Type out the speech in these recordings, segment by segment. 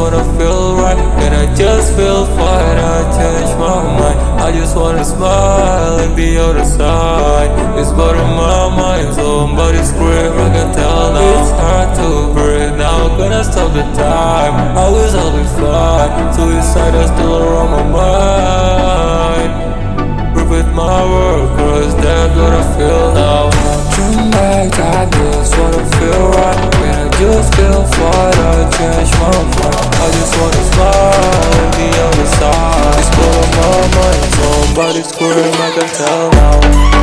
wanna feel right And I just feel fine, I change my mind. I just wanna smile and be other side. It's bothering my mind, somebody scream, I can tell now It's hard to breathe, now. Gonna stop the time. I wish I'll be fine, suicide is still around my mind. With my world, cause that's what I feel now. Tonight I just wanna feel right When I just feel fine, Mind I just wanna on the side. It's blowing my mind, somebody I can tell now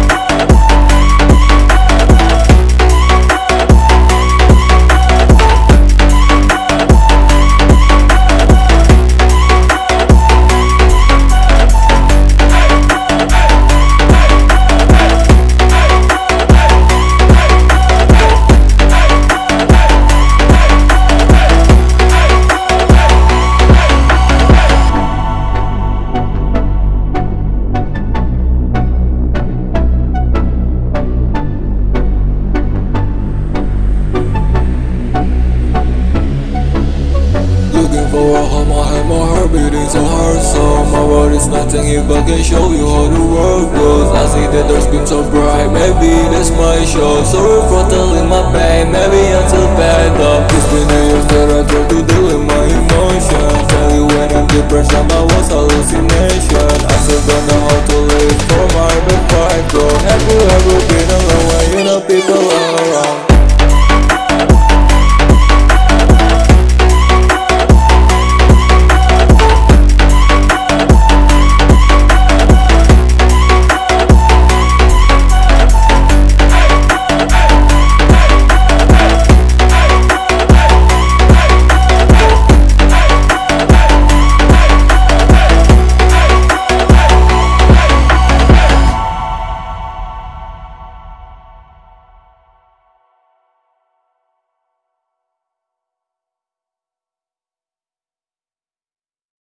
Looking for a home, I have my heart beating so hard So my world is nothing if I can show you how the world goes. I see that there's been so bright, maybe that's my show. Sorry for telling my pain, maybe I'm too bad up It's been years that I tried to my